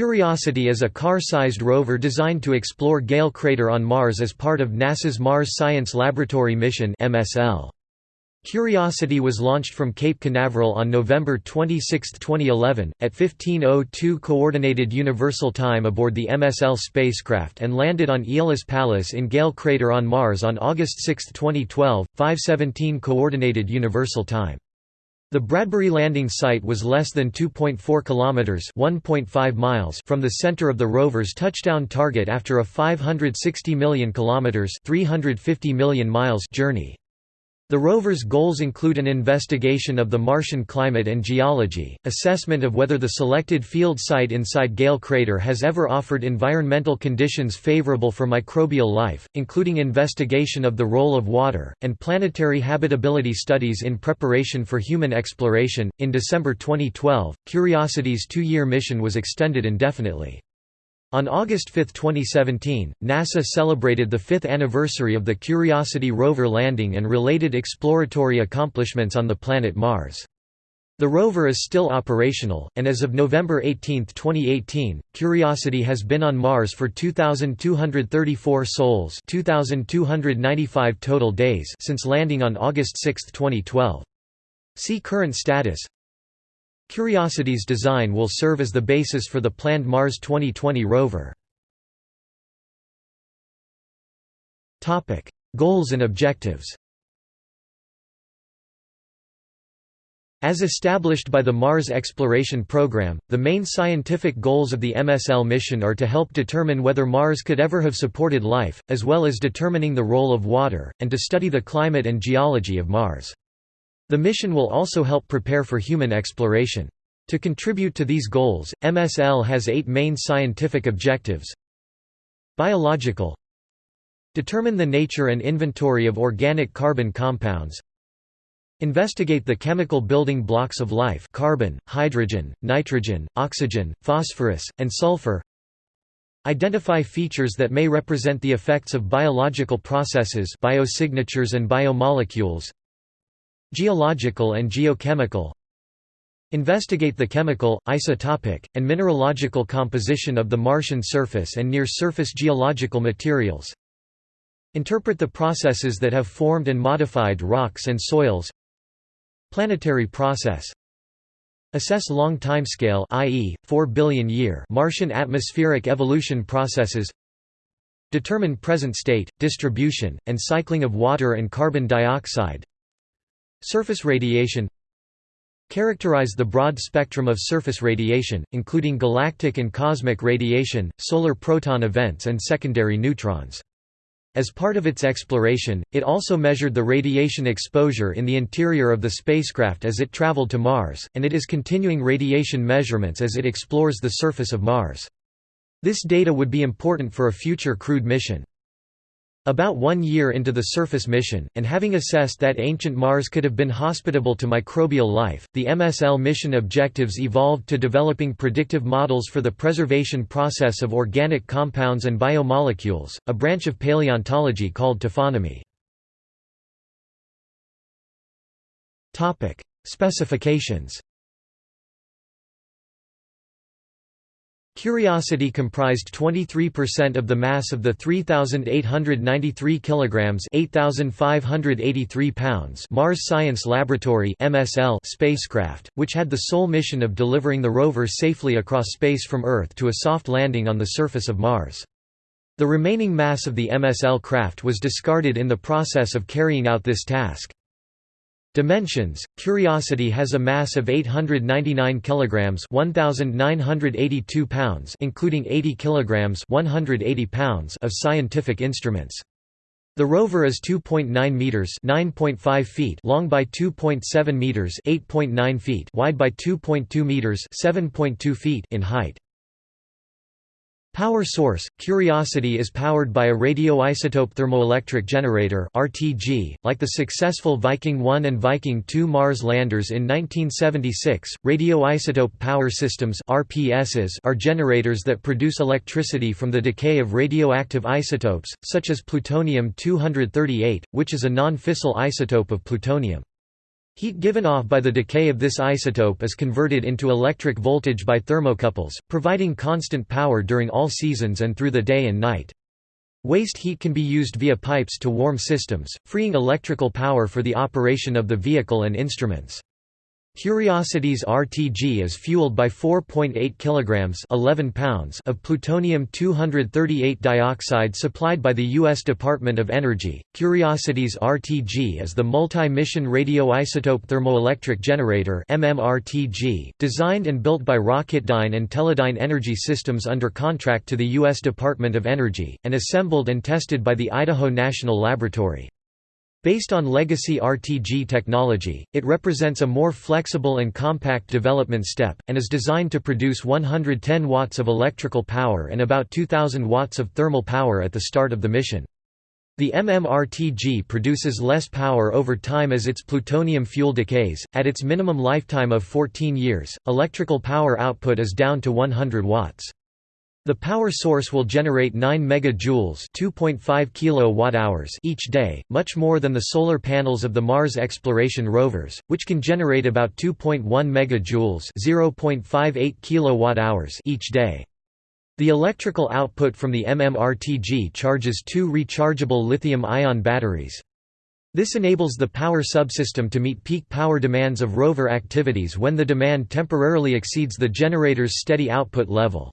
Curiosity is a car-sized rover designed to explore Gale crater on Mars as part of NASA's Mars Science Laboratory mission MSL. Curiosity was launched from Cape Canaveral on November 26, 2011, at 15.02 Coordinated Universal Time aboard the MSL spacecraft and landed on Aeolis Palus in Gale Crater on Mars on August 6, 2012, 5.17 Coordinated Universal Time. The Bradbury landing site was less than 2.4 kilometers (1.5 miles) from the center of the rover's touchdown target after a 560 million kilometers (350 million miles) journey. The rover's goals include an investigation of the Martian climate and geology, assessment of whether the selected field site inside Gale crater has ever offered environmental conditions favorable for microbial life, including investigation of the role of water, and planetary habitability studies in preparation for human exploration. In December 2012, Curiosity's two year mission was extended indefinitely. On August 5, 2017, NASA celebrated the fifth anniversary of the Curiosity rover landing and related exploratory accomplishments on the planet Mars. The rover is still operational, and as of November 18, 2018, Curiosity has been on Mars for 2,234 sols 2,295 total days since landing on August 6, 2012. See current status Curiosity's design will serve as the basis for the planned Mars 2020 rover. Goals and objectives As established by the Mars Exploration Program, the main scientific goals of the MSL mission are to help determine whether Mars could ever have supported life, as well as determining the role of water, and to study the climate and geology of Mars. The mission will also help prepare for human exploration. To contribute to these goals, MSL has eight main scientific objectives. Biological. Determine the nature and inventory of organic carbon compounds. Investigate the chemical building blocks of life carbon, hydrogen, nitrogen, oxygen, phosphorus, and sulfur. Identify features that may represent the effects of biological processes biosignatures and biomolecules Geological and geochemical Investigate the chemical, isotopic, and mineralogical composition of the Martian surface and near-surface geological materials. Interpret the processes that have formed and modified rocks and soils. Planetary process Assess long timescale i.e., 4 billion year Martian atmospheric evolution processes Determine present state, distribution, and cycling of water and carbon dioxide Surface radiation Characterize the broad spectrum of surface radiation, including galactic and cosmic radiation, solar proton events and secondary neutrons. As part of its exploration, it also measured the radiation exposure in the interior of the spacecraft as it traveled to Mars, and it is continuing radiation measurements as it explores the surface of Mars. This data would be important for a future crewed mission. About one year into the surface mission, and having assessed that ancient Mars could have been hospitable to microbial life, the MSL mission objectives evolved to developing predictive models for the preservation process of organic compounds and biomolecules, a branch of paleontology called taphonomy. Specifications Curiosity comprised 23% of the mass of the 3893 kilograms, 8583 pounds Mars Science Laboratory (MSL) spacecraft, which had the sole mission of delivering the rover safely across space from Earth to a soft landing on the surface of Mars. The remaining mass of the MSL craft was discarded in the process of carrying out this task. Dimensions: Curiosity has a mass of 899 kilograms, 1982 pounds, including 80 kilograms, 180 pounds of scientific instruments. The rover is 2.9 meters, 9.5 feet long by 2.7 meters, 8.9 feet wide by 2.2 meters, 7.2 feet in height. Power source – Curiosity is powered by a radioisotope thermoelectric generator RTG. .Like the successful Viking 1 and Viking 2 Mars landers in 1976, radioisotope power systems RPSs are generators that produce electricity from the decay of radioactive isotopes, such as plutonium-238, which is a non-fissile isotope of plutonium. Heat given off by the decay of this isotope is converted into electric voltage by thermocouples, providing constant power during all seasons and through the day and night. Waste heat can be used via pipes to warm systems, freeing electrical power for the operation of the vehicle and instruments. Curiosity's RTG is fueled by 4.8 kilograms 11 pounds of plutonium-238 dioxide supplied by the U.S. Department of Energy. Curiosity's RTG is the multi-mission radioisotope thermoelectric generator (MMRTG), designed and built by Rocketdyne and Teledyne Energy Systems under contract to the U.S. Department of Energy, and assembled and tested by the Idaho National Laboratory. Based on legacy RTG technology, it represents a more flexible and compact development step, and is designed to produce 110 watts of electrical power and about 2000 watts of thermal power at the start of the mission. The MMRTG produces less power over time as its plutonium fuel decays. At its minimum lifetime of 14 years, electrical power output is down to 100 watts. The power source will generate 9 megajoules (2.5 kilowatt-hours) each day, much more than the solar panels of the Mars exploration rovers, which can generate about 2.1 megajoules (0.58 kilowatt-hours) each day. The electrical output from the MMRTG charges two rechargeable lithium-ion batteries. This enables the power subsystem to meet peak power demands of rover activities when the demand temporarily exceeds the generator's steady output level.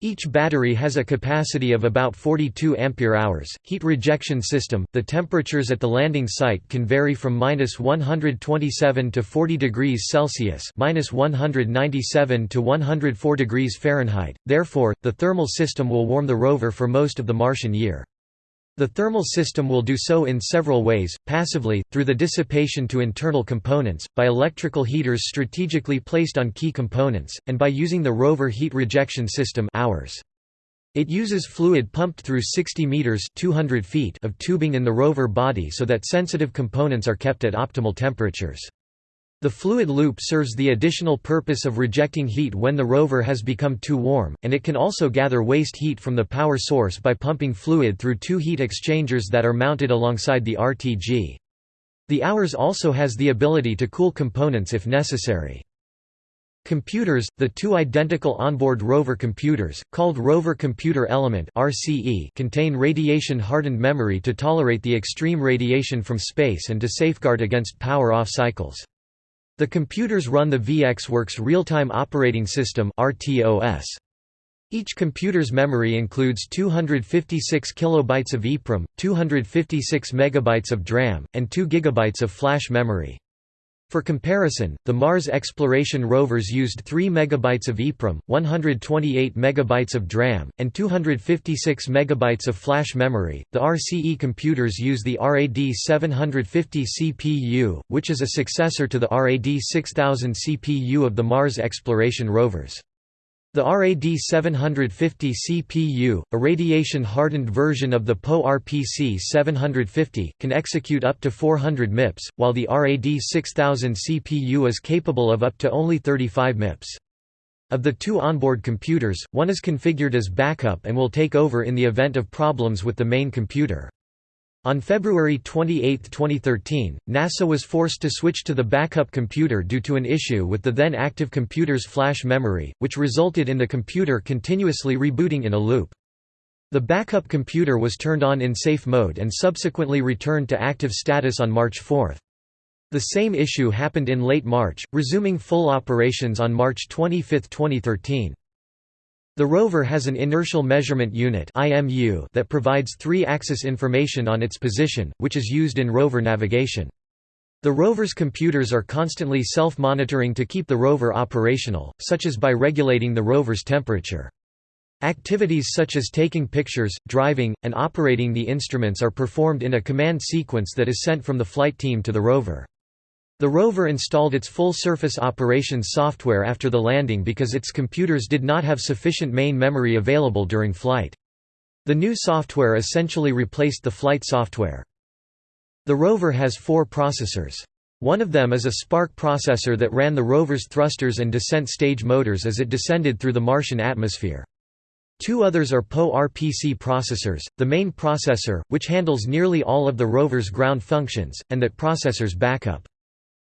Each battery has a capacity of about 42 ampere-hours. Heat rejection system: The temperatures at the landing site can vary from -127 to 40 degrees Celsius, -197 to 104 degrees Fahrenheit. Therefore, the thermal system will warm the rover for most of the Martian year. The thermal system will do so in several ways, passively, through the dissipation to internal components, by electrical heaters strategically placed on key components, and by using the rover heat rejection system hours. It uses fluid pumped through 60 meters 200 feet of tubing in the rover body so that sensitive components are kept at optimal temperatures. The fluid loop serves the additional purpose of rejecting heat when the rover has become too warm, and it can also gather waste heat from the power source by pumping fluid through two heat exchangers that are mounted alongside the RTG. The Hours also has the ability to cool components if necessary. Computers, the two identical onboard rover computers, called Rover Computer Element (RCE), contain radiation-hardened memory to tolerate the extreme radiation from space and to safeguard against power-off cycles. The computers run the VxWorks Real-Time Operating System. Each computer's memory includes 256 kilobytes of EEPROM, 256 megabytes of DRAM, and 2 gigabytes of flash memory. For comparison, the Mars exploration rovers used 3 MB of EEPROM, 128 MB of DRAM, and 256 MB of flash memory. The RCE computers use the RAD 750 CPU, which is a successor to the RAD 6000 CPU of the Mars exploration rovers. The RAD 750 CPU, a radiation-hardened version of the PowerPC 750, can execute up to 400 MIPS, while the RAD 6000 CPU is capable of up to only 35 MIPS. Of the two onboard computers, one is configured as backup and will take over in the event of problems with the main computer. On February 28, 2013, NASA was forced to switch to the backup computer due to an issue with the then active computer's flash memory, which resulted in the computer continuously rebooting in a loop. The backup computer was turned on in safe mode and subsequently returned to active status on March 4. The same issue happened in late March, resuming full operations on March 25, 2013. The rover has an inertial measurement unit that provides three-axis information on its position, which is used in rover navigation. The rover's computers are constantly self-monitoring to keep the rover operational, such as by regulating the rover's temperature. Activities such as taking pictures, driving, and operating the instruments are performed in a command sequence that is sent from the flight team to the rover. The rover installed its full-surface operations software after the landing because its computers did not have sufficient main memory available during flight. The new software essentially replaced the flight software. The rover has four processors. One of them is a SPARC processor that ran the rover's thrusters and descent stage motors as it descended through the Martian atmosphere. Two others are PowerPC processors, the main processor, which handles nearly all of the rover's ground functions, and that processor's backup.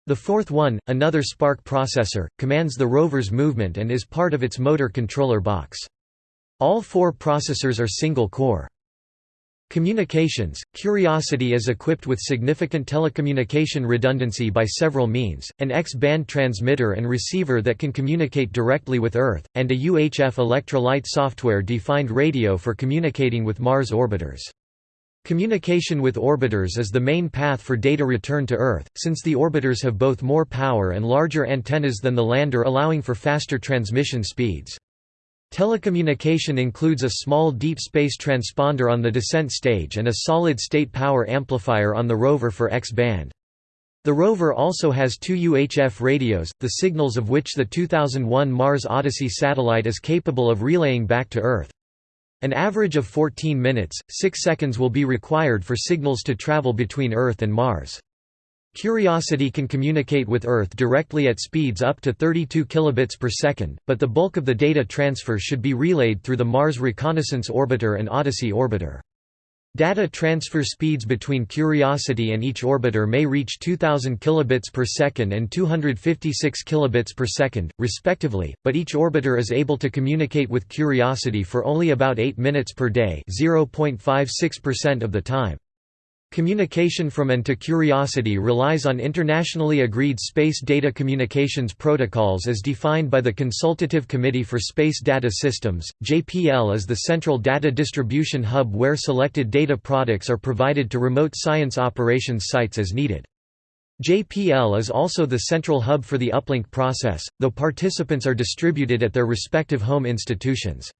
The fourth one, another SPARC processor, commands the rover's movement and is part of its motor controller box. All four processors are single-core. Communications – Curiosity is equipped with significant telecommunication redundancy by several means, an X-band transmitter and receiver that can communicate directly with Earth, and a UHF Electra-Lite software-defined radio for communicating with Mars orbiters. Communication with orbiters is the main path for data return to Earth, since the orbiters have both more power and larger antennas than the lander allowing for faster transmission speeds. Telecommunication includes a small deep space transponder on the descent stage and a solid-state power amplifier on the rover for X-band. The rover also has two UHF radios, the signals of which the 2001 Mars Odyssey satellite is capable of relaying back to Earth. An average of 14 minutes, 6 seconds will be required for signals to travel between Earth and Mars. Curiosity can communicate with Earth directly at speeds up to 32 kilobits per second, but the bulk of the data transfer should be relayed through the Mars Reconnaissance Orbiter and Odyssey orbiter. Data transfer speeds between Curiosity and each orbiter may reach 2000 kilobits per second and 256 kilobits per second, respectively, but each orbiter is able to communicate with Curiosity for only about 8 minutes per day, 0.56% of the time. Communication from and to Curiosity relies on internationally agreed space data communications protocols as defined by the Consultative Committee for Space Data Systems. JPL is the central data distribution hub where selected data products are provided to remote science operations sites as needed. JPL is also the central hub for the uplink process, though participants are distributed at their respective home institutions.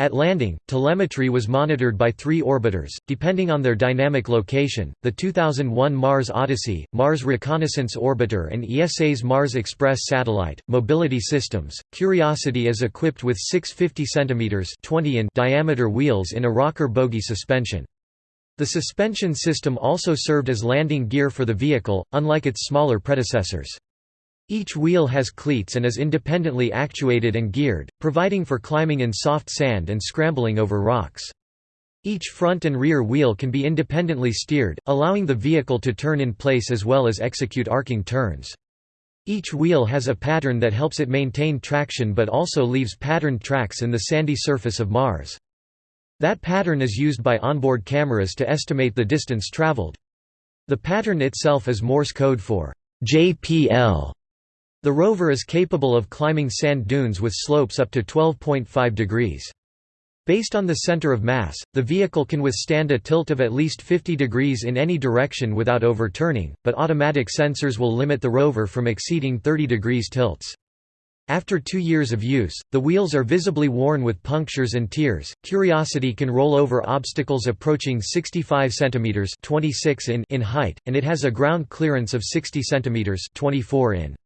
At landing, telemetry was monitored by three orbiters, depending on their dynamic location, the 2001 Mars Odyssey, Mars Reconnaissance Orbiter and ESA's Mars Express satellite. Mobility systems, Curiosity is equipped with six 50 cm 20 in diameter wheels in a rocker bogie suspension. The suspension system also served as landing gear for the vehicle, unlike its smaller predecessors. Each wheel has cleats and is independently actuated and geared, providing for climbing in soft sand and scrambling over rocks. Each front and rear wheel can be independently steered, allowing the vehicle to turn in place as well as execute arcing turns. Each wheel has a pattern that helps it maintain traction but also leaves patterned tracks in the sandy surface of Mars. That pattern is used by onboard cameras to estimate the distance traveled. The pattern itself is Morse code for JPL the rover is capable of climbing sand dunes with slopes up to 12.5 degrees. Based on the center of mass, the vehicle can withstand a tilt of at least 50 degrees in any direction without overturning, but automatic sensors will limit the rover from exceeding 30 degrees tilts. After two years of use, the wheels are visibly worn with punctures and tears. Curiosity can roll over obstacles approaching 65 cm 26 in, in height, and it has a ground clearance of 60 cm 24 in.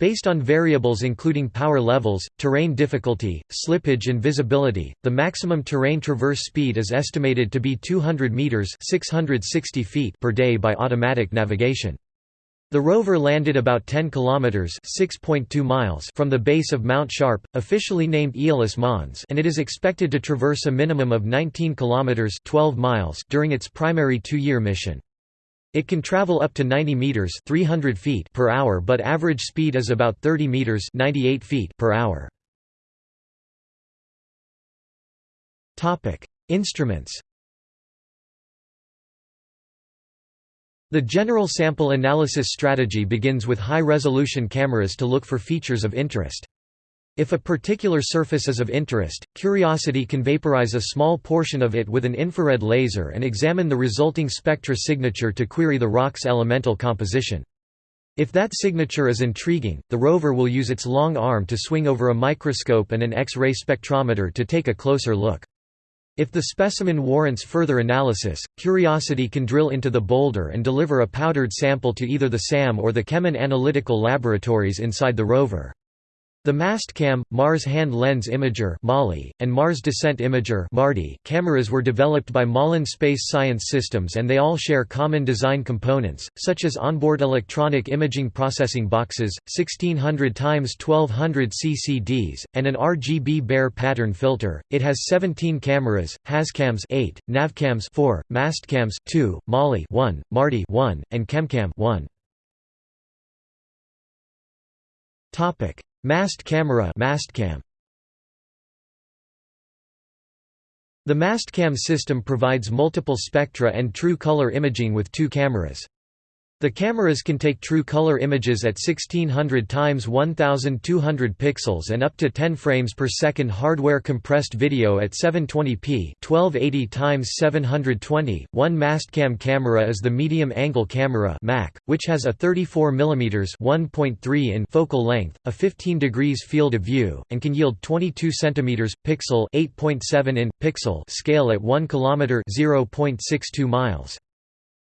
Based on variables including power levels, terrain difficulty, slippage and visibility, the maximum terrain traverse speed is estimated to be 200 meters (660 feet) per day by automatic navigation. The rover landed about 10 kilometers (6.2 miles) from the base of Mount Sharp, officially named Aeolis Mons, and it is expected to traverse a minimum of 19 kilometers (12 miles) during its primary 2-year mission. It can travel up to 90 meters (300 feet) per hour, but average speed is about 30 meters (98 feet) per hour. Topic: Instruments. The general sample analysis strategy begins with high-resolution cameras to look for features of interest. If a particular surface is of interest, Curiosity can vaporize a small portion of it with an infrared laser and examine the resulting spectra signature to query the rock's elemental composition. If that signature is intriguing, the rover will use its long arm to swing over a microscope and an X-ray spectrometer to take a closer look. If the specimen warrants further analysis, Curiosity can drill into the boulder and deliver a powdered sample to either the SAM or the CheMin Analytical Laboratories inside the rover. The Mastcam, Mars Hand Lens Imager and Mars Descent Imager MARDI cameras were developed by Malin Space Science Systems and they all share common design components, such as onboard electronic imaging processing boxes, 1600 x 1200 CCDs, and an RGB Bayer pattern filter. It has 17 cameras, HazCams 8, NavCams 4, Mastcams 2, MAHLI 1, MARDI 1, and ChemCam 1. Mast camera Mastcam. The Mastcam system provides multiple spectra and true color imaging with two cameras. The cameras can take true color images at 1600 x 1200 pixels and up to 10 frames per second hardware compressed video at 720p 1280 x 720. One Mastcam camera is the medium angle camera MAC, which has a 34 mm 1.3 in focal length, a 15 degrees field of view, and can yield 22 cm pixel 8.7 in pixel scale at 1 km 0.62 miles.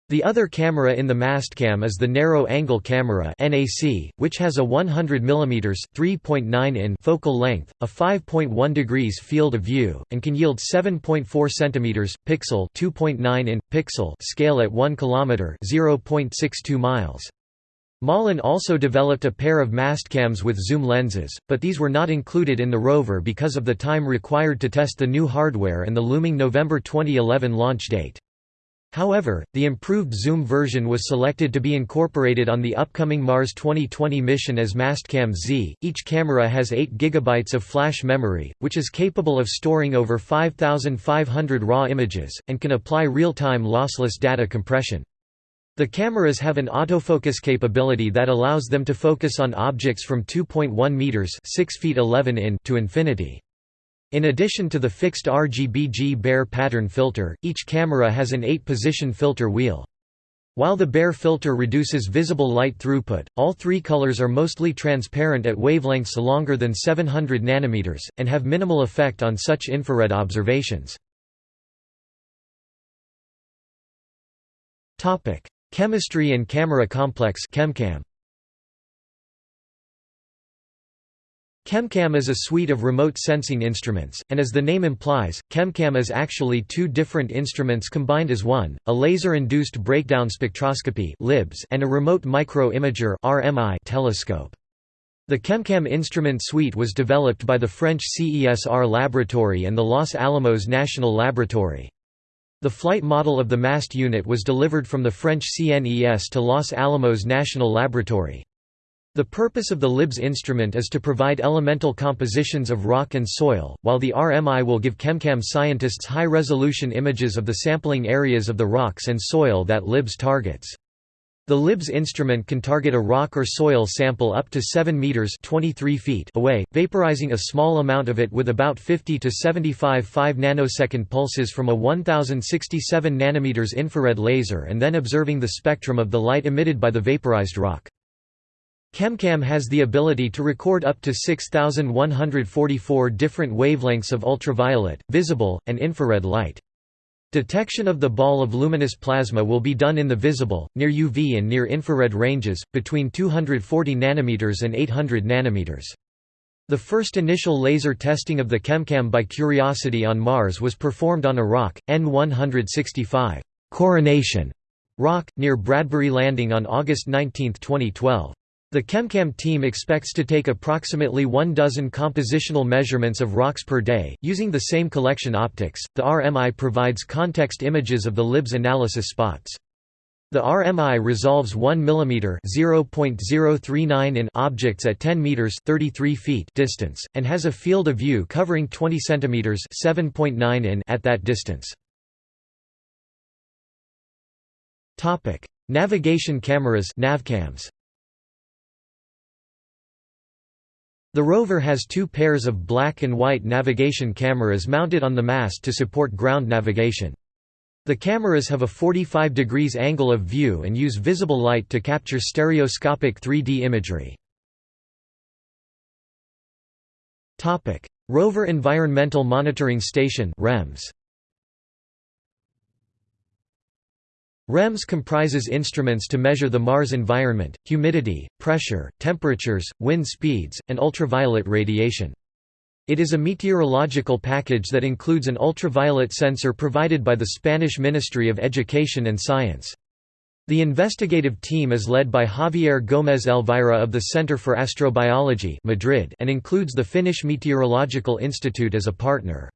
The other camera in the Mastcam is the narrow-angle camera (NAC), which has a 100 mm (3.9 in) focal length, a 5.1 degrees field of view, and can yield 7.4 cm (pixel) (2.9 in) pixel scale at 1 km (0.62 miles). Malin also developed a pair of Mastcams with zoom lenses, but these were not included in the rover because of the time required to test the new hardware and the looming November 2011 launch date. However, the improved zoom version was selected to be incorporated on the upcoming Mars 2020 mission as Mastcam Z. Each camera has 8 GB of flash memory, which is capable of storing over 5,500 raw images, and can apply real-time lossless data compression. The cameras have an autofocus capability that allows them to focus on objects from 2.1 meters (6 feet 11 in) to infinity. In addition to the fixed RGBG Bayer pattern filter, each camera has an 8-position filter wheel. While the Bayer filter reduces visible light throughput, all three colors are mostly transparent at wavelengths longer than 700 nanometers, and have minimal effect on such infrared observations. Chemistry and camera complex ChemCam. ChemCam is a suite of remote sensing instruments, and as the name implies, ChemCam is actually two different instruments combined as one, a laser-induced breakdown spectroscopy and a remote micro-imager telescope. The ChemCam instrument suite was developed by the French CESR Laboratory and the Los Alamos National Laboratory. The flight model of the MAST unit was delivered from the French CNES to Los Alamos National Laboratory. The purpose of the LIBS instrument is to provide elemental compositions of rock and soil, while the RMI will give ChemCam scientists high-resolution images of the sampling areas of the rocks and soil that LIBS targets. The LIBS instrument can target a rock or soil sample up to 7 meters (23 feet) away, vaporizing a small amount of it with about 50 to 75 5 nanosecond pulses from a 1067 nanometers infrared laser and then observing the spectrum of the light emitted by the vaporized rock. ChemCam has the ability to record up to 6,144 different wavelengths of ultraviolet, visible, and infrared light. Detection of the ball of luminous plasma will be done in the visible, near UV and near infrared ranges, between 240 nanometers and 800 nanometers. The first initial laser testing of the ChemCam by Curiosity on Mars was performed on a rock, N165 Coronation rock, near Bradbury Landing on August 19, 2012. The ChemCam team expects to take approximately one dozen compositional measurements of rocks per day, using the same collection optics. The RMI provides context images of the LIBS analysis spots. The RMI resolves 1 mm (0.039 in) objects at 10 meters (33 feet) distance and has a field of view covering 20 centimeters (7.9 in) at that distance. Topic: Navigation cameras (navcams). The rover has two pairs of black and white navigation cameras mounted on the mast to support ground navigation. The cameras have a 45 degrees angle of view and use visible light to capture stereoscopic 3D imagery. Rover Environmental Monitoring Station REMS. REMS comprises instruments to measure the Mars environment, humidity, pressure, temperatures, wind speeds, and ultraviolet radiation. It is a meteorological package that includes an ultraviolet sensor provided by the Spanish Ministry of Education and Science. The investigative team is led by Javier Gómez Elvira of the Center for Astrobiology Madrid and includes the Finnish Meteorological Institute as a partner.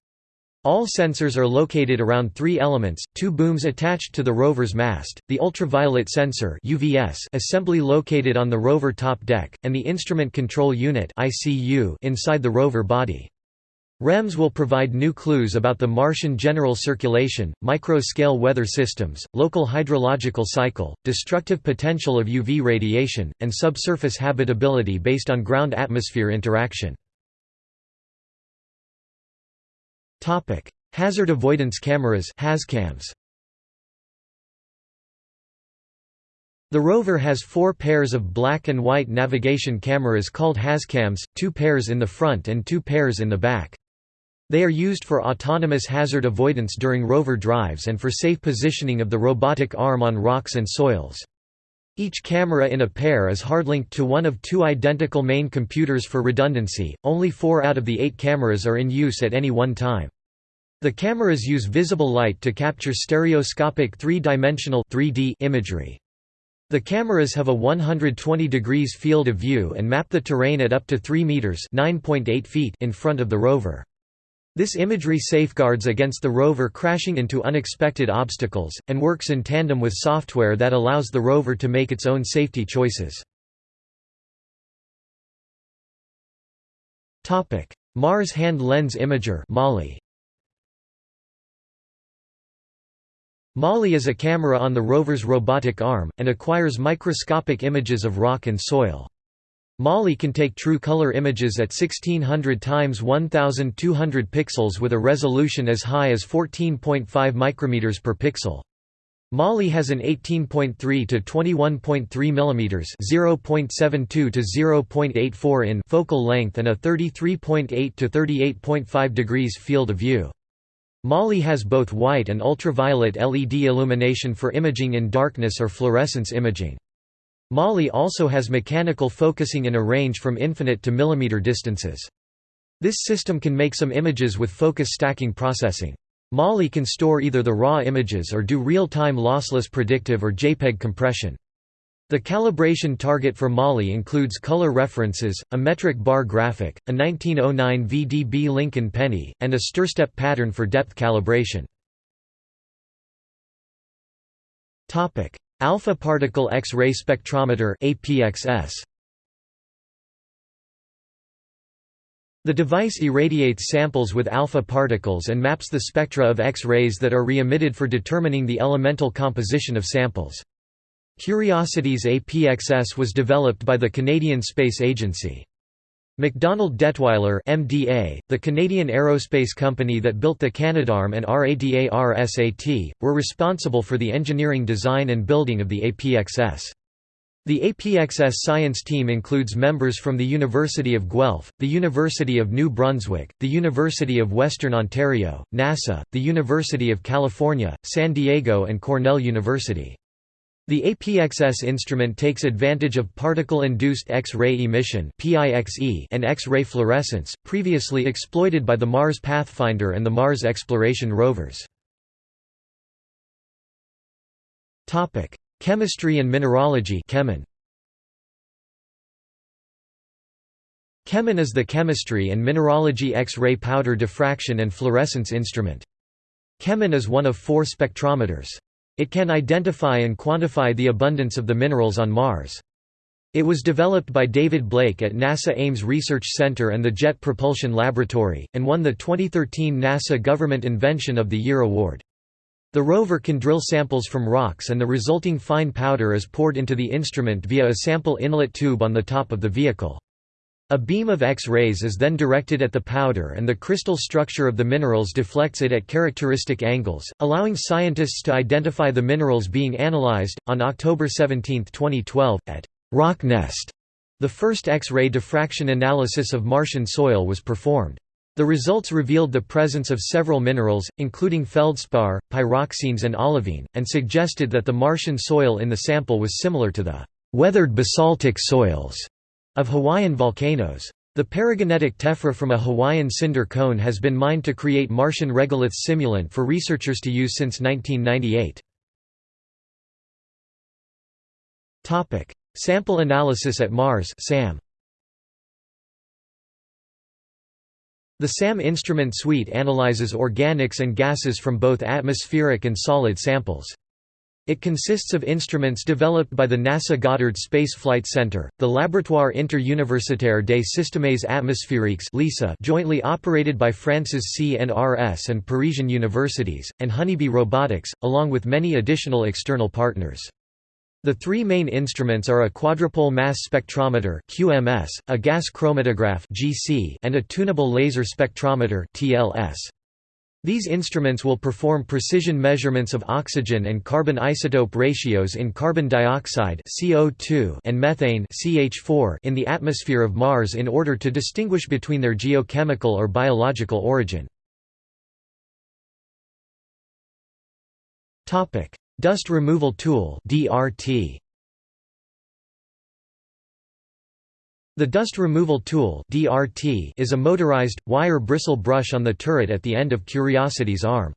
All sensors are located around three elements, two booms attached to the rover's mast, the ultraviolet sensor UVS assembly located on the rover top deck, and the instrument control unit ICU inside the rover body. REMS will provide new clues about the Martian general circulation, micro-scale weather systems, local hydrological cycle, destructive potential of UV radiation, and subsurface habitability based on ground-atmosphere interaction. Topic: Hazard avoidance cameras (HazCams). The rover has four pairs of black and white navigation cameras called HazCams, two pairs in the front and two pairs in the back. They are used for autonomous hazard avoidance during rover drives and for safe positioning of the robotic arm on rocks and soils. Each camera in a pair is hardlinked to one of two identical main computers for redundancy, only four out of the eight cameras are in use at any one time. The cameras use visible light to capture stereoscopic three-dimensional imagery. The cameras have a 120 degrees field of view and map the terrain at up to 3 meters (9.8 feet) in front of the rover. This imagery safeguards against the rover crashing into unexpected obstacles, and works in tandem with software that allows the rover to make its own safety choices. Mars Hand Lens Imager MAHLI. MAHLI is a camera on the rover's robotic arm, and acquires microscopic images of rock and soil. MAHLI can take true color images at 1600 x 1200 pixels with a resolution as high as 14.5 micrometers per pixel. MAHLI has an 18.3 to 21.3 mm (0.72 to 0.84 in) focal length and a 33.8 to 38.5 degrees field of view. MAHLI has both white and ultraviolet LED illumination for imaging in darkness or fluorescence imaging. MAHLI also has mechanical focusing in a range from infinite to millimeter distances. This system can make some images with focus stacking processing. MAHLI can store either the raw images or do real-time lossless predictive or JPEG compression. The calibration target for MAHLI includes color references, a metric bar graphic, a 1909 VDB Lincoln penny, and a stirstep pattern for depth calibration. Alpha particle X-ray spectrometer APXS. The device irradiates samples with alpha particles and maps the spectra of X-rays that are re-emitted for determining the elemental composition of samples. Curiosity's APXS was developed by the Canadian Space Agency. MacDonald Dettwiler MDA, the Canadian aerospace company that built the Canadarm and RADARSAT, were responsible for the engineering design and building of the APXS. The APXS science team includes members from the University of Guelph, the University of New Brunswick, the University of Western Ontario, NASA, the University of California, San Diego and Cornell University. The APXS instrument takes advantage of particle-induced X-ray emission and X-ray fluorescence, previously exploited by the Mars Pathfinder and the Mars exploration rovers. Chemistry and mineralogy Chemin. Is the chemistry and mineralogy X-ray powder diffraction and fluorescence instrument. Chemin is one of four spectrometers. It can identify and quantify the abundance of the minerals on Mars. It was developed by David Blake at NASA Ames Research Center and the Jet Propulsion Laboratory, and won the 2013 NASA Government Invention of the Year award. The rover can drill samples from rocks and the resulting fine powder is poured into the instrument via a sample inlet tube on the top of the vehicle. A beam of X-rays is then directed at the powder and the crystal structure of the minerals deflects it at characteristic angles, allowing scientists to identify the minerals being analyzed. On October 17, 2012, at Rocknest, the first X-ray diffraction analysis of Martian soil was performed. The results revealed the presence of several minerals, including feldspar, pyroxenes and olivine, and suggested that the Martian soil in the sample was similar to the weathered basaltic soils of Hawaiian volcanoes. The palagonitic tephra from a Hawaiian cinder cone has been mined to create Martian regolith simulant for researchers to use since 1998. Sample analysis at Mars SAM. The SAM instrument suite analyzes organics and gases from both atmospheric and solid samples. It consists of instruments developed by the NASA Goddard Space Flight Center, the Laboratoire Interuniversitaire des Systèmes Atmosphériques (LISA), jointly operated by France's CNRS and Parisian universities, and Honeybee Robotics, along with many additional external partners. The three main instruments are a quadrupole mass spectrometer (QMS), a gas chromatograph (GC), and a tunable laser spectrometer (TLS). These instruments will perform precision measurements of oxygen and carbon isotope ratios in carbon dioxide (CO2) and methane (CH4) in the atmosphere of Mars in order to distinguish between their geochemical or biological origin. Dust Removal Tool (DRT). The Dust Removal Tool (DRT) is a motorized wire bristle brush on the turret at the end of Curiosity's arm.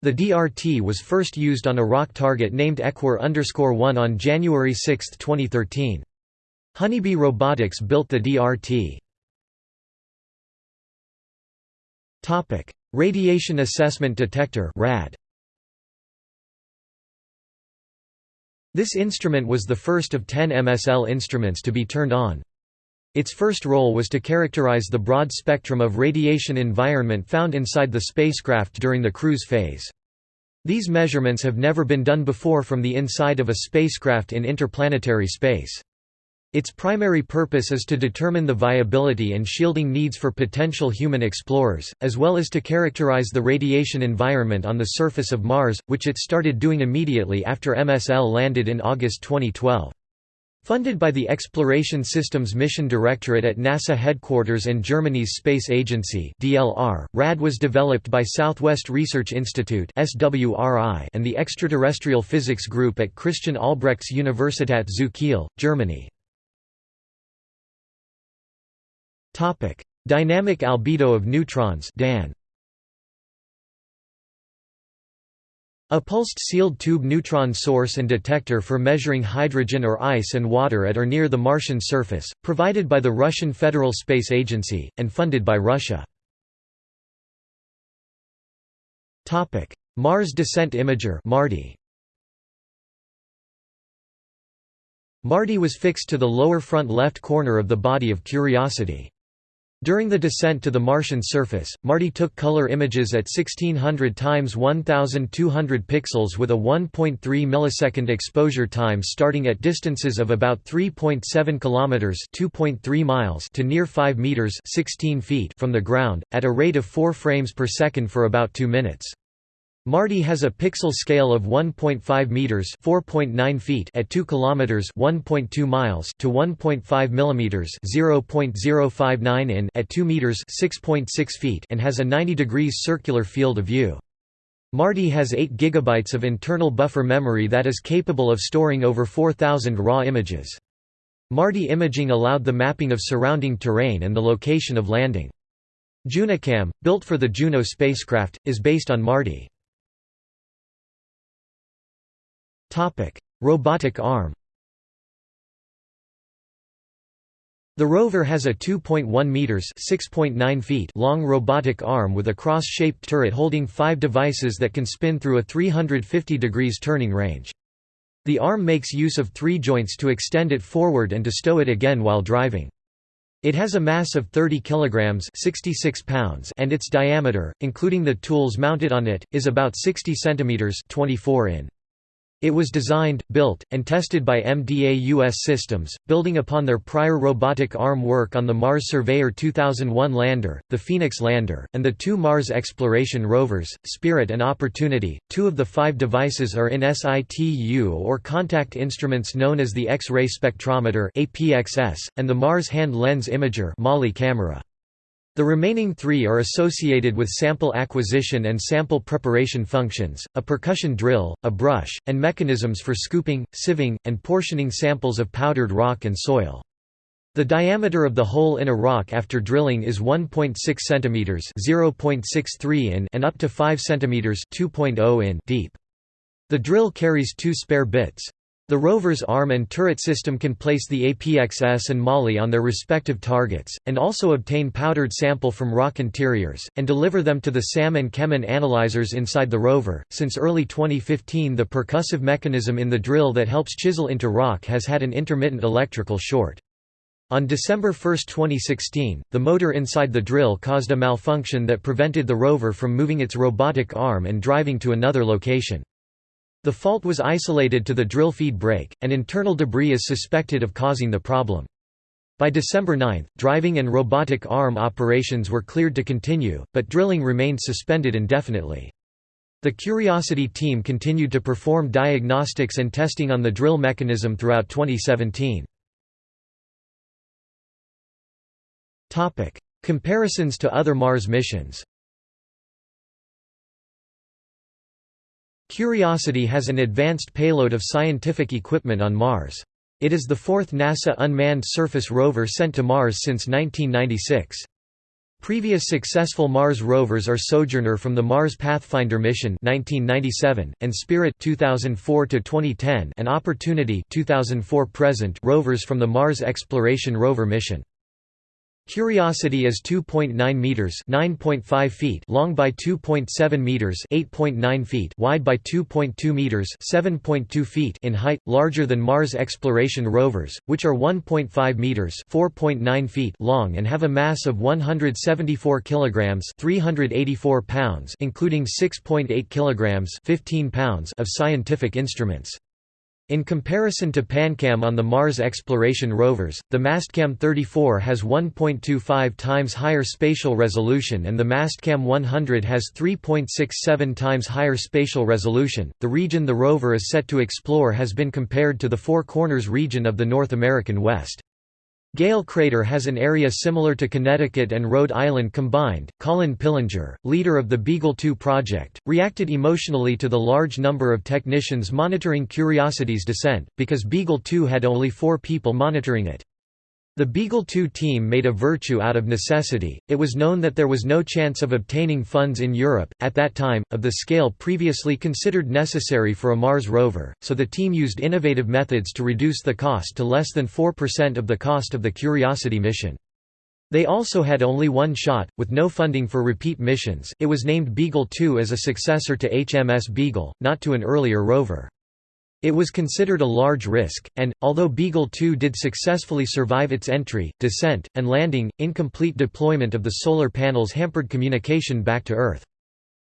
The DRT was first used on a rock target named Ekwir-1 on January 6, 2013. Honeybee Robotics built the DRT. Topic: Radiation Assessment Detector (RAD). This instrument was the first of ten MSL instruments to be turned on. Its first role was to characterize the broad spectrum of radiation environment found inside the spacecraft during the cruise phase. These measurements have never been done before from the inside of a spacecraft in interplanetary space. Its primary purpose is to determine the viability and shielding needs for potential human explorers, as well as to characterize the radiation environment on the surface of Mars, which it started doing immediately after MSL landed in August 2012. Funded by the Exploration Systems Mission Directorate at NASA headquarters and Germany's Space Agency (DLR), RAD was developed by Southwest Research Institute (SWRI) and the Extraterrestrial Physics Group at Christian Albrechts Universität zu Kiel, Germany. Topic: Dynamic albedo of neutrons (DAN). A pulsed sealed tube neutron source and detector for measuring hydrogen or ice and water at or near the Martian surface, provided by the Russian Federal Space Agency, and funded by Russia. Mars Descent Imager MARDI. MARDI was fixed to the lower front left corner of the body of Curiosity. During the descent to the Martian surface, MARDI took color images at 1600 x 1200 pixels with a 1.3 millisecond exposure time starting at distances of about 3.7 kilometers (2.3 miles) to near 5 meters (16 feet) from the ground at a rate of 4 frames per second for about 2 minutes. MARDI has a pixel scale of 1.5 meters (4.9 feet) at 2 kilometers (1.2 miles) to 1.5 millimeters (0.059 in) at 2 meters (6.6 feet) and has a 90 degrees circular field of view. MARDI has 8 GB of internal buffer memory that is capable of storing over 4,000 raw images. MARDI imaging allowed the mapping of surrounding terrain and the location of landing. JUNOCAM, built for the Juno spacecraft, is based on MARDI. Robotic arm. The rover has a 2.1 meters (6.9 feet) long robotic arm with a cross-shaped turret holding 5 devices that can spin through a 350 degrees turning range. The arm makes use of 3 joints to extend it forward and to stow it again while driving. It has a mass of 30 kilograms (66 pounds) and its diameter, including the tools mounted on it, is about 60 centimeters (24 in). It was designed, built, and tested by MDA US Systems, building upon their prior robotic arm work on the Mars Surveyor 2001 lander, the Phoenix lander, and the two Mars exploration rovers, Spirit and Opportunity. Two of the five devices are in situ or contact instruments known as the X-ray spectrometer (APXS) and the Mars Hand Lens Imager (MAHLI camera). The remaining three are associated with sample acquisition and sample preparation functions, a percussion drill, a brush, and mechanisms for scooping, sieving, and portioning samples of powdered rock and soil. The diameter of the hole in a rock after drilling is 1.6 cm (0.63 in) and up to 5 cm (2.0 in) deep. The drill carries two spare bits. The rover's arm and turret system can place the APXS and MAHLI on their respective targets, and also obtain powdered sample from rock interiors, and deliver them to the SAM and Chemin analyzers inside the rover. Since early 2015, the percussive mechanism in the drill that helps chisel into rock has had an intermittent electrical short. On December 1, 2016, the motor inside the drill caused a malfunction that prevented the rover from moving its robotic arm and driving to another location. The fault was isolated to the drill feed brake, and internal debris is suspected of causing the problem. By December 9, driving and robotic arm operations were cleared to continue, but drilling remained suspended indefinitely. The Curiosity team continued to perform diagnostics and testing on the drill mechanism throughout 2017. Comparisons to other Mars missions Curiosity has an advanced payload of scientific equipment on Mars. It is the fourth NASA unmanned surface rover sent to Mars since 1996. Previous successful Mars rovers are Sojourner from the Mars Pathfinder mission 1997 and Spirit 2004 to 2010 and Opportunity 2004 present rovers from the Mars Exploration Rover mission. Curiosity is 2.9 meters, 9.5 feet long by 2.7 meters, 8.9 feet wide by 2.2 meters, 7.2 feet in height, larger than Mars exploration rovers, which are 1.5 meters, 4.9 feet long and have a mass of 174 kilograms, 384 pounds, including 6.8 kilograms, 15 pounds of scientific instruments. In comparison to PanCam on the Mars exploration rovers, the Mastcam 34 has 1.25 times higher spatial resolution and the Mastcam 100 has 3.67 times higher spatial resolution. The region the rover is set to explore has been compared to the Four Corners region of the North American West. Gale Crater has an area similar to Connecticut and Rhode Island combined. Colin Pillinger, leader of the Beagle 2 project, reacted emotionally to the large number of technicians monitoring Curiosity's descent, because Beagle 2 had only four people monitoring it. The Beagle 2 team made a virtue out of necessity. It was known that there was no chance of obtaining funds in Europe, at that time, of the scale previously considered necessary for a Mars rover, so the team used innovative methods to reduce the cost to less than 4% of the cost of the Curiosity mission. They also had only one shot, with no funding for repeat missions. It was named Beagle 2 as a successor to HMS Beagle, not to an earlier rover. It was considered a large risk, and, although Beagle 2 did successfully survive its entry, descent, and landing, incomplete deployment of the solar panels hampered communication back to Earth.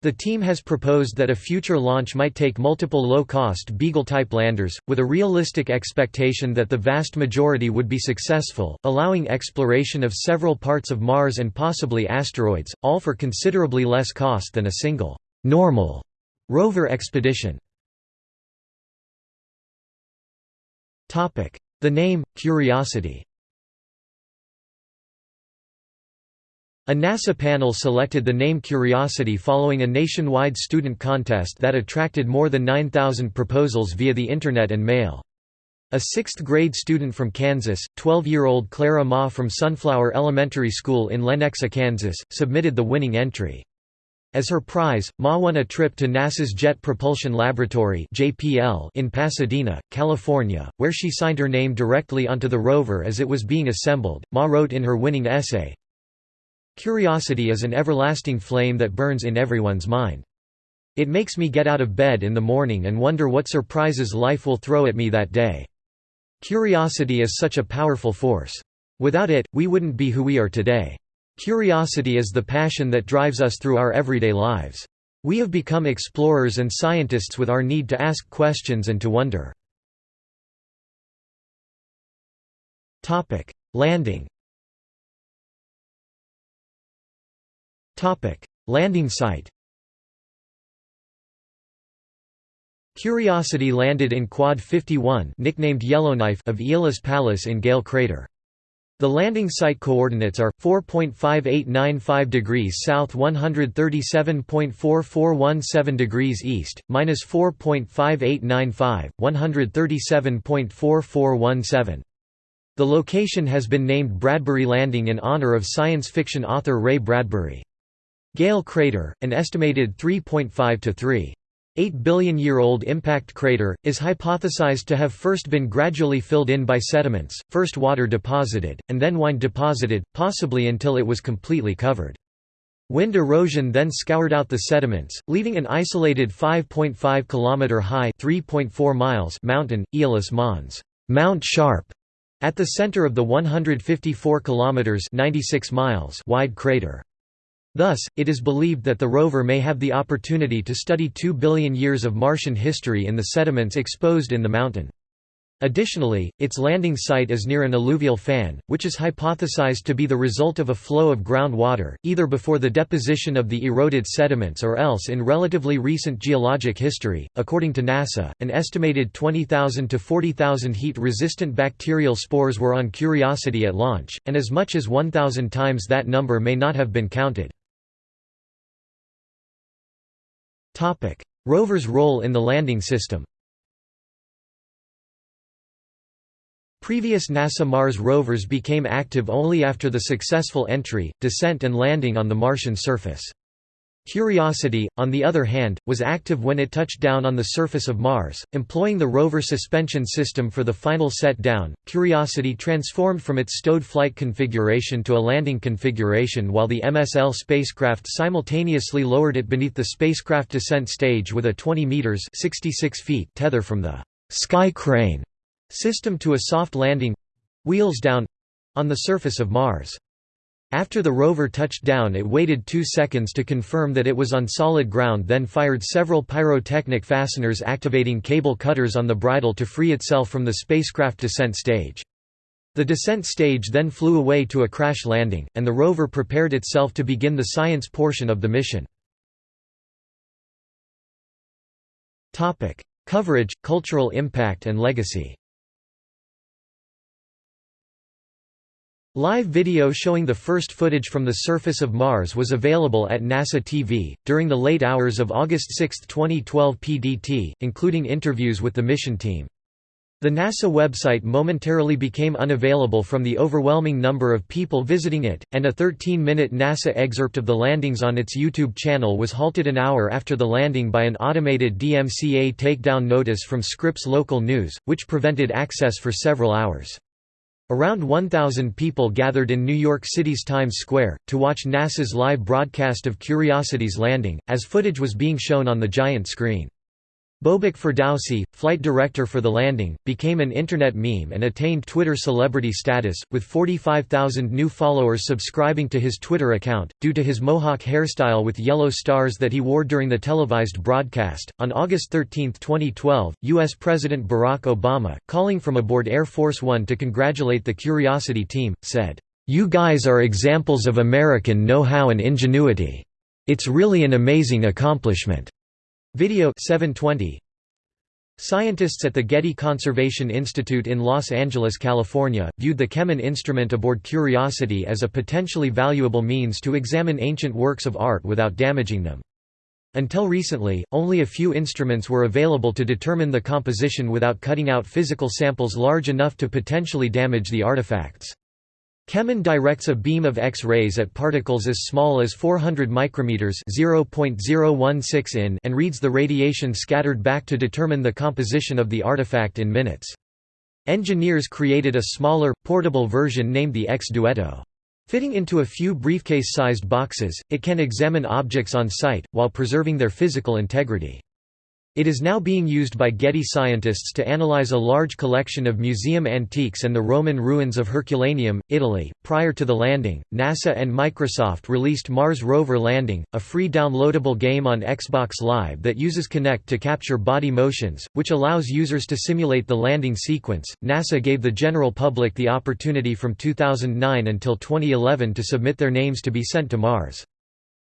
The team has proposed that a future launch might take multiple low-cost Beagle-type landers, with a realistic expectation that the vast majority would be successful, allowing exploration of several parts of Mars and possibly asteroids, all for considerably less cost than a single, normal rover expedition. The name, Curiosity A NASA panel selected the name Curiosity following a nationwide student contest that attracted more than 9,000 proposals via the Internet and mail. A sixth-grade student from Kansas, 12-year-old Clara Ma from Sunflower Elementary School in Lenexa, Kansas, submitted the winning entry. As her prize, Ma won a trip to NASA's Jet Propulsion Laboratory in Pasadena, California, where she signed her name directly onto the rover as it was being assembled. Ma wrote in her winning essay, Curiosity is an everlasting flame that burns in everyone's mind. It makes me get out of bed in the morning and wonder what surprises life will throw at me that day. Curiosity is such a powerful force. Without it, we wouldn't be who we are today. Curiosity is the passion that drives us through our everyday lives. We have become explorers and scientists with our need to ask questions and to wonder. Landing Landing site Curiosity landed in Quad 51 nicknamed Yellowknife of Aeolis Palus in Gale Crater. The landing site coordinates are 4.5895 degrees south 137.4417 degrees east, minus 4.5895, 137.4417. The location has been named Bradbury Landing in honor of science fiction author Ray Bradbury. Gale crater, an estimated 3.5 to 3. 8 billion year old impact crater, is hypothesized to have first been gradually filled in by sediments, first water deposited, and then wind deposited, possibly until it was completely covered. Wind erosion then scoured out the sediments, leaving an isolated 5.5 km high (3.4 miles) mountain, Aeolis Mons, Mount Sharp, at the center of the 154 km (96 miles) wide crater. Thus, it is believed that the rover may have the opportunity to study 2 billion years of Martian history in the sediments exposed in the mountain. Additionally, its landing site is near an alluvial fan, which is hypothesized to be the result of a flow of groundwater, either before the deposition of the eroded sediments or else in relatively recent geologic history. According to NASA, an estimated 20,000 to 40,000 heat resistant bacterial spores were on Curiosity at launch, and as much as 1,000 times that number may not have been counted. Rover's role in the landing system Previous NASA Mars rovers became active only after the successful entry, descent and landing on the Martian surface. Curiosity, on the other hand, was active when it touched down on the surface of Mars, employing the rover suspension system for the final set down. Curiosity transformed from its stowed flight configuration to a landing configuration while the MSL spacecraft simultaneously lowered it beneath the spacecraft descent stage with a 20 meters (66 feet) tether from the Sky Crane system to a soft landing wheels down on the surface of Mars. After the rover touched down it waited two seconds to confirm that it was on solid ground then fired several pyrotechnic fasteners activating cable cutters on the bridle to free itself from the spacecraft descent stage. The descent stage then flew away to a crash landing, and the rover prepared itself to begin the science portion of the mission. Coverage, cultural impact and legacy Live video showing the first footage from the surface of Mars was available at NASA TV, during the late hours of August 6, 2012 PDT, including interviews with the mission team. The NASA website momentarily became unavailable from the overwhelming number of people visiting it, and a 13-minute NASA excerpt of the landings on its YouTube channel was halted an hour after the landing by an automated DMCA takedown notice from Scripps Local News, which prevented access for several hours. Around 1,000 people gathered in New York City's Times Square, to watch NASA's live broadcast of Curiosity's landing, as footage was being shown on the giant screen. Bobak Ferdowsi, flight director for the landing, became an internet meme and attained Twitter celebrity status, with 45,000 new followers subscribing to his Twitter account, due to his mohawk hairstyle with yellow stars that he wore during the televised broadcast. On August 13, 2012, U.S. President Barack Obama, calling from aboard Air Force One to congratulate the Curiosity team, said, You guys are examples of American know-how and ingenuity. It's really an amazing accomplishment. Video 720 Scientists at the Getty Conservation Institute in Los Angeles, California, viewed the CheMin instrument aboard Curiosity as a potentially valuable means to examine ancient works of art without damaging them. Until recently, only a few instruments were available to determine the composition without cutting out physical samples large enough to potentially damage the artifacts. CheMin directs a beam of X-rays at particles as small as 400 micrometers (0.016 in) and reads the radiation scattered back to determine the composition of the artifact in minutes. Engineers created a smaller, portable version named the X-Duetto. Fitting into a few briefcase-sized boxes, it can examine objects on site, while preserving their physical integrity. It is now being used by Getty scientists to analyze a large collection of museum antiques and the Roman ruins of Herculaneum, Italy. Prior to the landing, NASA and Microsoft released Mars Rover Landing, a free downloadable game on Xbox Live that uses Kinect to capture body motions, which allows users to simulate the landing sequence. NASA gave the general public the opportunity from 2009 until 2011 to submit their names to be sent to Mars.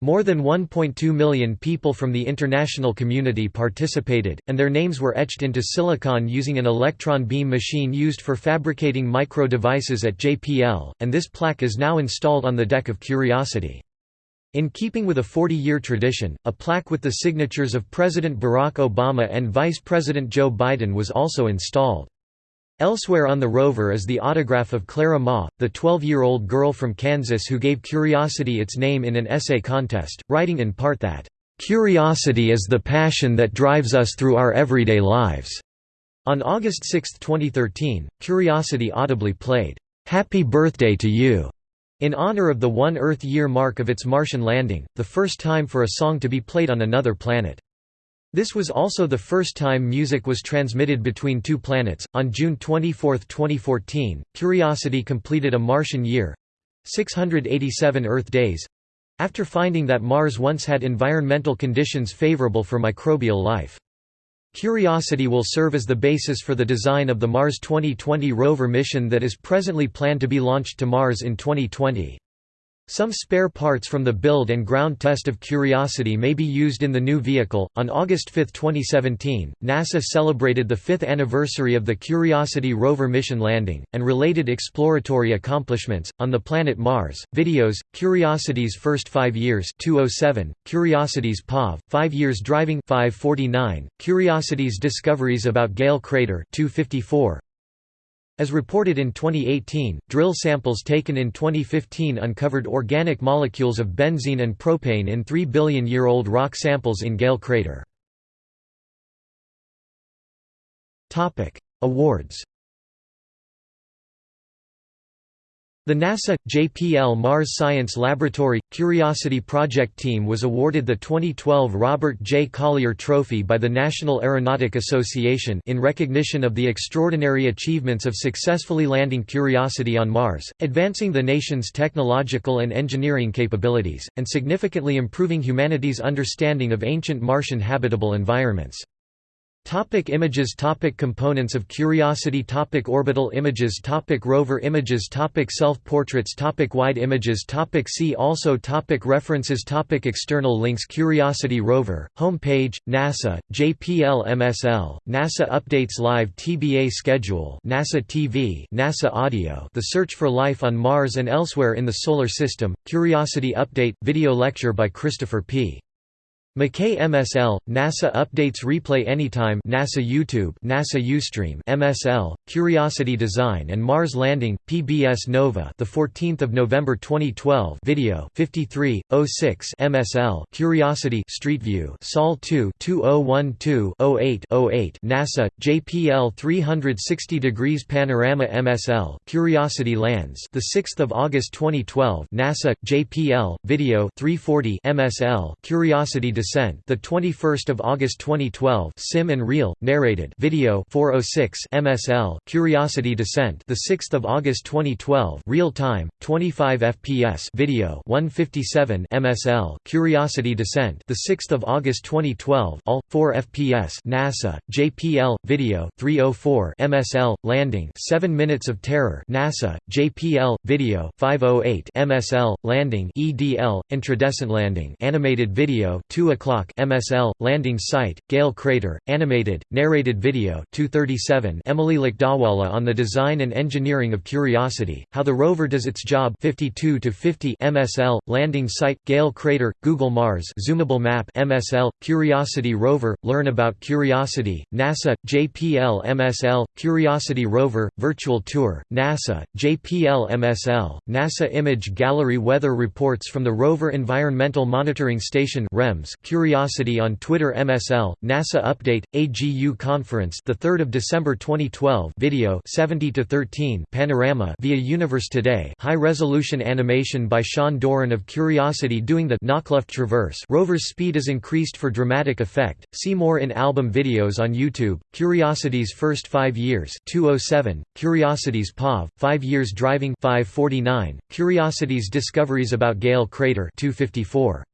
More than 1.2 million people from the international community participated, and their names were etched into silicon using an electron beam machine used for fabricating micro devices at JPL, and this plaque is now installed on the deck of Curiosity. In keeping with a 40-year tradition, a plaque with the signatures of President Barack Obama and Vice President Joe Biden was also installed. Elsewhere on the rover is the autograph of Clara Ma, the 12-year-old girl from Kansas who gave Curiosity its name in an essay contest, writing in part that, "'Curiosity is the passion that drives us through our everyday lives." On August 6, 2013, Curiosity audibly played, "'Happy Birthday to You' in honor of the one Earth year mark of its Martian landing, the first time for a song to be played on another planet. This was also the first time music was transmitted between two planets. On June 24, 2014, Curiosity completed a Martian year 687 Earth days after finding that Mars once had environmental conditions favorable for microbial life. Curiosity will serve as the basis for the design of the Mars 2020 rover mission that is presently planned to be launched to Mars in 2020. Some spare parts from the build and ground test of Curiosity may be used in the new vehicle. On August 5, 2017, NASA celebrated the fifth anniversary of the Curiosity rover mission landing, and related exploratory accomplishments, on the planet Mars. Videos Curiosity's first five years 207, Curiosity's POV, five years driving 549, Curiosity's discoveries about Gale Crater 254, as reported in 2018, drill samples taken in 2015 uncovered organic molecules of benzene and propane in 3 billion-year-old rock samples in Gale crater. Awards The NASA – JPL Mars Science Laboratory – Curiosity Project team was awarded the 2012 Robert J. Collier Trophy by the National Aeronautic Association in recognition of the extraordinary achievements of successfully landing Curiosity on Mars, advancing the nation's technological and engineering capabilities, and significantly improving humanity's understanding of ancient Martian habitable environments. Topic images topic Components of Curiosity topic Orbital images topic Rover images topic Self-portraits topic Wide images topic See also topic References topic External links Curiosity rover, homepage, NASA, JPL MSL, NASA Updates Live TBA Schedule NASA TV NASA Audio The Search for Life on Mars and Elsewhere in the Solar System, Curiosity Update, video lecture by Christopher P. McKay MSL, NASA Updates Replay Anytime NASA YouTube NASA Ustream MSL, Curiosity Design and Mars Landing, PBS Nova the 14th of November 2012 Video 53, 06 MSL Curiosity Street View Sol 2 2012 08 08 NASA, JPL 360 degrees Panorama MSL Curiosity Lands the 6th of August 2012 NASA, JPL, Video 340 MSL Curiosity Descent, the 21st of August 2012. Sim and Real, narrated. Video 406 MSL. Curiosity Descent, the 6th of August 2012. Real time, 25 FPS. Video 157 MSL. Curiosity Descent, the 6th of August 2012. All 4 FPS. NASA, JPL. Video 304 MSL. Landing 7 minutes of terror. NASA, JPL. Video 508 MSL. Landing EDL. Intradescent landing. Animated video 2 o'clock MSL landing site Gale crater animated narrated video 237 Emily Lakdawalla on the design and engineering of Curiosity how the rover does its job 52 to 50 MSL landing site Gale crater Google Mars zoomable map MSL Curiosity rover learn about Curiosity NASA JPL MSL Curiosity rover virtual tour NASA JPL MSL NASA image gallery weather reports from the rover environmental monitoring station REMS Curiosity on Twitter MSL, NASA Update, AGU Conference the 3rd of December 2012 video 70 to 13 Panorama via Universe Today high-resolution animation by Sean Doran of Curiosity doing the Naukluft Traverse. Rover's speed is increased for dramatic effect, see more in album videos on YouTube, Curiosity's first five years 207, Curiosity's POV, five years driving 549, Curiosity's discoveries about Gale Crater 254.